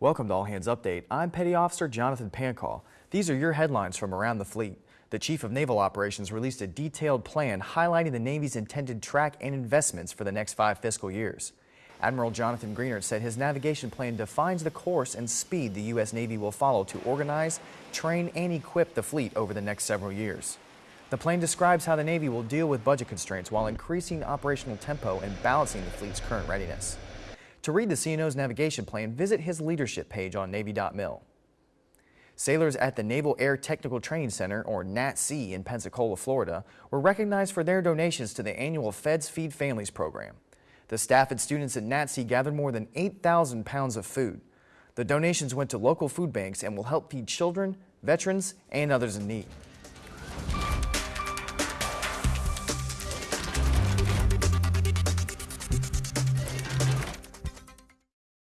Welcome to All Hands Update. I'm Petty Officer Jonathan Pancall. These are your headlines from around the fleet. The Chief of Naval Operations released a detailed plan highlighting the Navy's intended track and investments for the next five fiscal years. Admiral Jonathan Greenert said his navigation plan defines the course and speed the U.S. Navy will follow to organize, train, and equip the fleet over the next several years. The plan describes how the Navy will deal with budget constraints while increasing operational tempo and balancing the fleet's current readiness. To read the CNO's navigation plan, visit his leadership page on Navy.mil. Sailors at the Naval Air Technical Training Center, or NATTC, in Pensacola, Florida, were recognized for their donations to the annual Feds Feed Families program. The staff and students at NATTC gathered more than 8,000 pounds of food. The donations went to local food banks and will help feed children, veterans, and others in need.